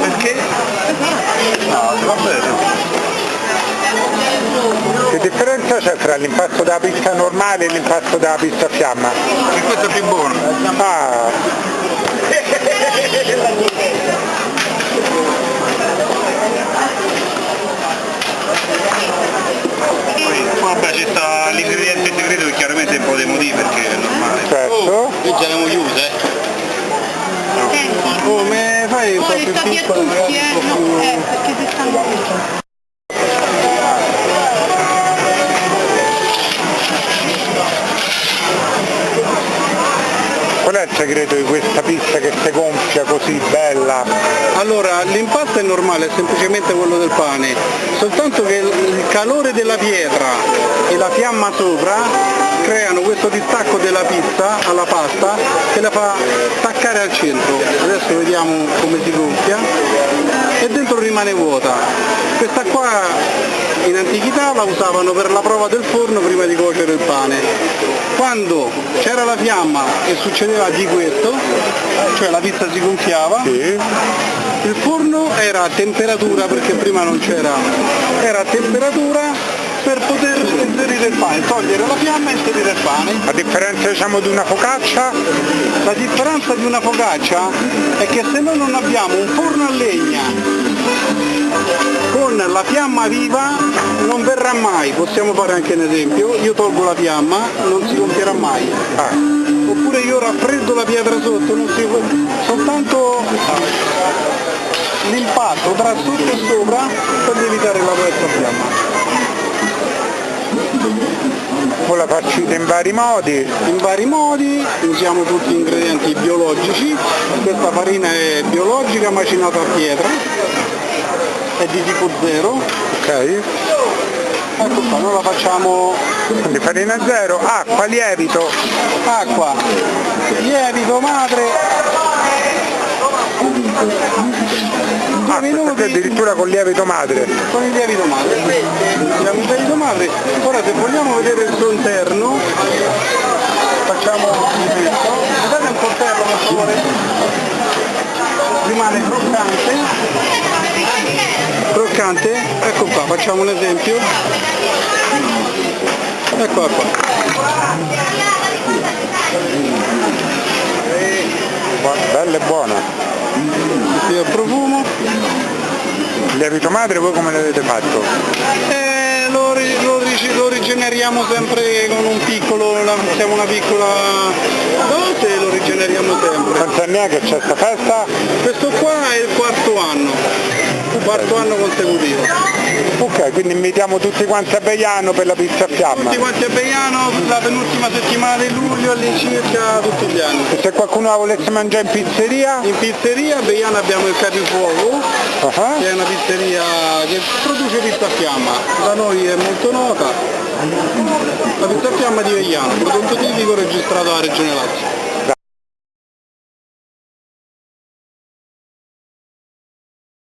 perché? No, va bene. Che differenza c'è tra l'impasto della pista normale e l'impasto della a fiamma? Che questo è più buono. Ah. Vabbè ci sta l'ingrediente segreto che chiaramente è un po' dei motivi perché è normale. Certo. Oh, qui ce l'abbiamo chiusa eh. No. Oh, fai un po' più piccola, tutti, magari eh? un po' No, più... eh, perché se stanno Qual è il segreto di questa pizza che si gonfia così bella? Allora, l'impasto è normale, è semplicemente quello del pane, soltanto che il calore della pietra e la fiamma sopra creano questo distacco della pizza alla pasta che la fa staccare al centro. Adesso vediamo come si gonfia e dentro rimane vuota. Questa qua in antichità la usavano per la prova del forno prima di cuocere il pane. Quando c'era la fiamma e succedeva di questo, cioè la pizza si gonfiava, Sì. il forno era a temperatura, perché prima non c'era, era a temperatura per poter inserire il pane, togliere la fiamma e inserire il pane. A differenza diciamo di una focaccia, La differenza di una focaccia è che se noi non abbiamo un forno a legna con la fiamma viva non verrà mai, possiamo fare anche un esempio, io tolgo la fiamma, non si gonfierà mai. ah, Oppure io raffreddo la pietra sotto, non si, soltanto l'impatto tra sotto e sopra per evitare la vostra fiamma. Voi la farcite in vari modi, in vari modi, usiamo tutti ingredienti biologici, questa farina è biologica macinata a pietra, è di tipo 0, ok? ecco qua, noi la facciamo Quindi farina zero, acqua, lievito, acqua, lievito, madre, ah, minuti addirittura con lievito madre. con il lievito madre. Abbiamo il lievito madre, ora se vogliamo vedere il suo interno, facciamo questo, vedete un coltello per favore? Rimane croccante, croccante, ecco qua, facciamo un esempio, ecco qua, Bella e buona. Il profumo, Il lievito madre voi come l'avete fatto? e lo, lo lo rigeneriamo sempre con un piccolo, la- siamo una piccola dose e lo rigeneriamo sempre. Quanti anni è che c'è sta festa? Questo qua è il quarto anno, quarto anno consecutivo. Ok, quindi invitiamo tutti quanti a Beiano per la pizza a fiamma. Tutti quanti a Beiano, la penultima settimana di luglio all'incirca tutti gli anni. E se qualcuno la volesse mangiare in pizzeria? In pizzeria a Beiano abbiamo il Capifuoco, Ah, che è una pizzeria che produce pizza a fiamma, da noi è molto nota. La pizza a fiamma di Beiano, prodotto tipico registrato alla Regione Lazio.